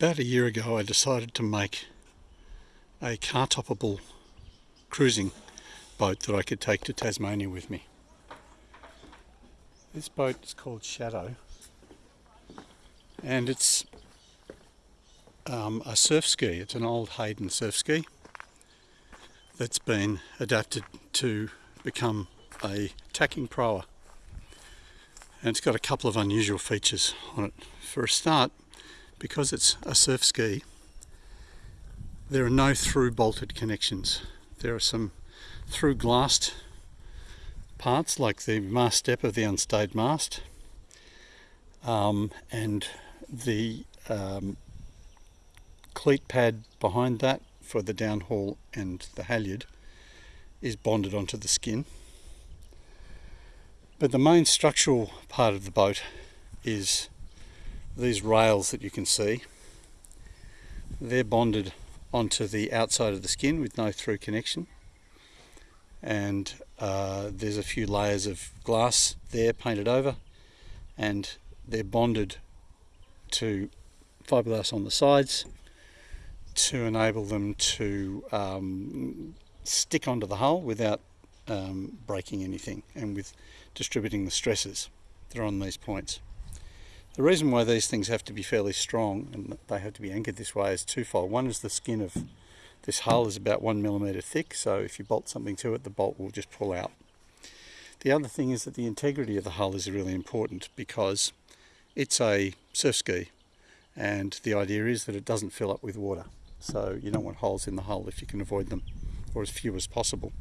About a year ago I decided to make a car toppable cruising boat that I could take to Tasmania with me. This boat is called Shadow and it's um, a surf ski. It's an old Hayden surf ski that's been adapted to become a tacking proa. And it's got a couple of unusual features on it. For a start, because it's a surf ski, there are no through bolted connections. There are some through glassed parts like the mast step of the unstayed mast um, and the um, cleat pad behind that for the downhaul and the halyard is bonded onto the skin. But the main structural part of the boat is these rails that you can see. They're bonded onto the outside of the skin with no through connection. And uh, there's a few layers of glass there painted over and they're bonded to fiberglass on the sides to enable them to um, stick onto the hull without um, breaking anything and with distributing the stresses that are on these points. The reason why these things have to be fairly strong and they have to be anchored this way is twofold. One is the skin of this hull is about one millimeter thick, so if you bolt something to it, the bolt will just pull out. The other thing is that the integrity of the hull is really important because it's a surf ski and the idea is that it doesn't fill up with water. So you don't want holes in the hull if you can avoid them, or as few as possible.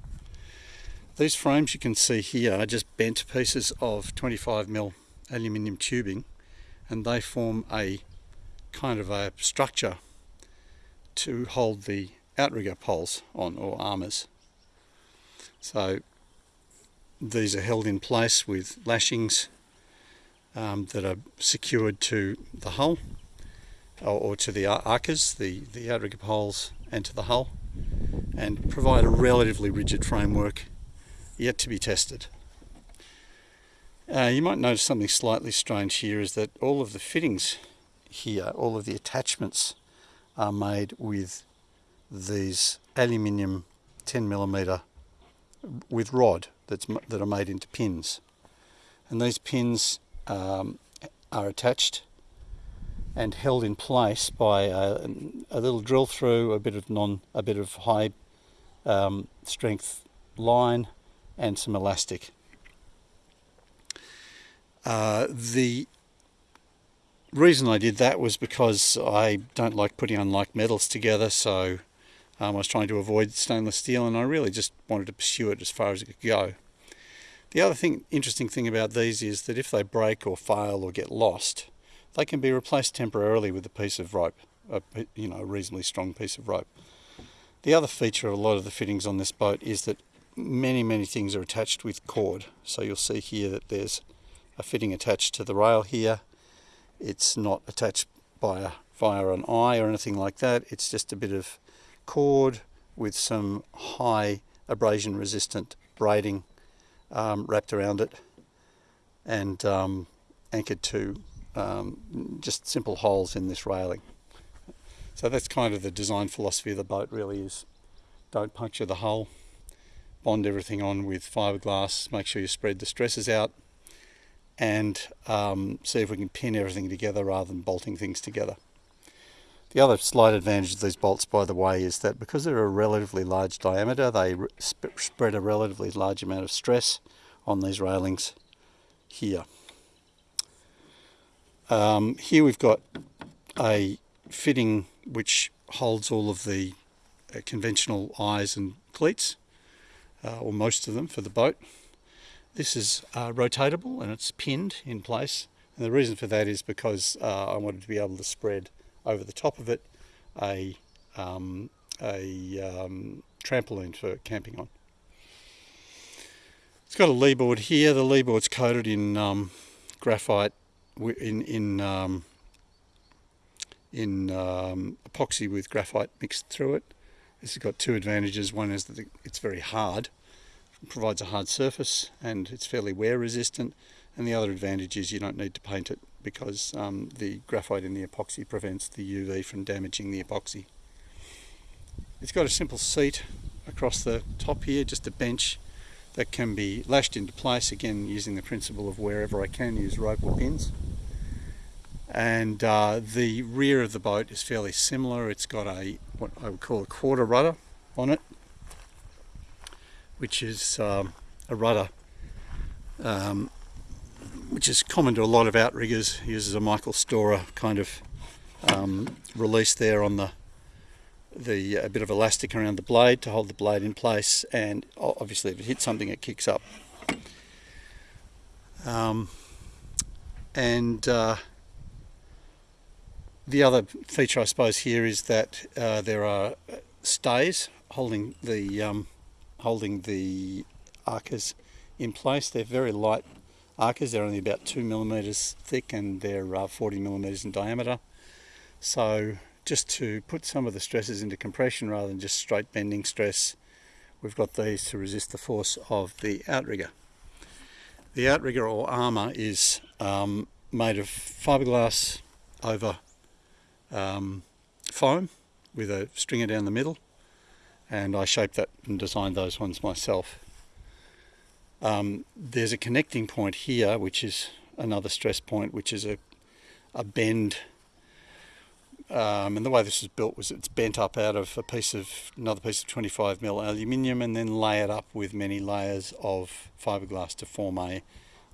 These frames you can see here are just bent pieces of 25mm aluminium tubing and they form a kind of a structure to hold the outrigger poles on or amas. So these are held in place with lashings um, that are secured to the hull or, or to the akas, the, the outrigger poles and to the hull and provide a relatively rigid framework yet to be tested. Uh, you might notice something slightly strange here is that all of the fittings here, all of the attachments are made with these aluminium 10 millimeter with rod that's that are made into pins and these pins um, are attached and held in place by a, a, little drill through, a bit of non, a bit of high um, strength line, and some elastic. Uh, the reason I did that was because I don't like putting unlike metals together, so um, I was trying to avoid stainless steel, and I really just wanted to pursue it as far as it could go. The other thing, interesting thing about these is that if they break or fail or get lost, they can be replaced temporarily with a piece of rope, a, you know, a reasonably strong piece of rope. The other feature of a lot of the fittings on this boat is that many, many things are attached with cord. So you'll see here that there's a fitting attached to the rail here. It's not attached by a, via an eye or anything like that. It's just a bit of cord with some high abrasion resistant braiding um, wrapped around it and um, anchored to um, just simple holes in this railing. So that's kind of the design philosophy of the boat really is don't puncture the hull, bond everything on with fiberglass, make sure you spread the stresses out and um, see if we can pin everything together rather than bolting things together. The other slight advantage of these bolts, by the way, is that because they're a relatively large diameter, they sp spread a relatively large amount of stress on these railings here. Um, here we've got a fitting which holds all of the uh, conventional eyes and cleats, uh, or most of them for the boat. This is uh, rotatable and it's pinned in place. And the reason for that is because uh, I wanted to be able to spread over the top of it a, um, a um, trampoline for camping on. It's got a lee board here. The lee board's coated in um, graphite in in um, in um, epoxy with graphite mixed through it. This has got two advantages. One is that it's very hard, provides a hard surface, and it's fairly wear resistant. And the other advantage is you don't need to paint it because um, the graphite in the epoxy prevents the UV from damaging the epoxy. It's got a simple seat across the top here, just a bench that can be lashed into place again using the principle of wherever I can use rope or pins and uh, the rear of the boat is fairly similar it's got a what I would call a quarter rudder on it which is um, a rudder um, which is common to a lot of outriggers uses a Michael Storer kind of um, release there on the the a bit of elastic around the blade to hold the blade in place and obviously if it hits something it kicks up. Um, and uh, the other feature I suppose here is that uh, there are stays holding the um, holding the akas in place. They're very light akas. They're only about two millimeters thick and they're uh, 40 millimeters in diameter. So just to put some of the stresses into compression rather than just straight bending stress, we've got these to resist the force of the outrigger. The outrigger or ama is um, made of fiberglass over um, foam with a stringer down the middle and I shaped that and designed those ones myself. Um, there's a connecting point here which is another stress point which is a, a bend um, and the way this is built was it's bent up out of a piece of another piece of 25 mil aluminium and then layered up with many layers of fiberglass to form a,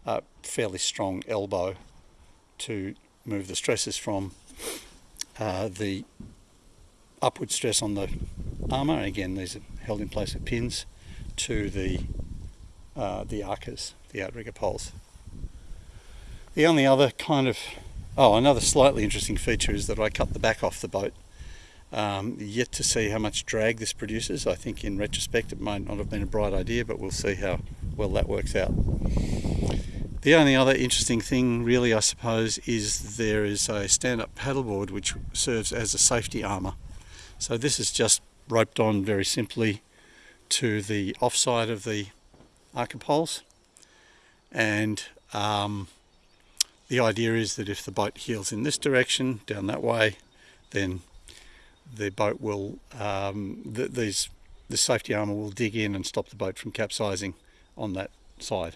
a fairly strong elbow to move the stresses from uh, the upward stress on the ama, again these are held in place with pins, to the, uh, the akas, the outrigger poles. The only other kind of, oh another slightly interesting feature is that I cut the back off the boat. Um, yet to see how much drag this produces. I think in retrospect it might not have been a bright idea, but we'll see how well that works out. The only other interesting thing really I suppose is there is a stand-up paddleboard which serves as a safety ama. So this is just roped on very simply to the offside of the aka poles and um, the idea is that if the boat heels in this direction down that way then the boat will um, th these the safety ama will dig in and stop the boat from capsizing on that side.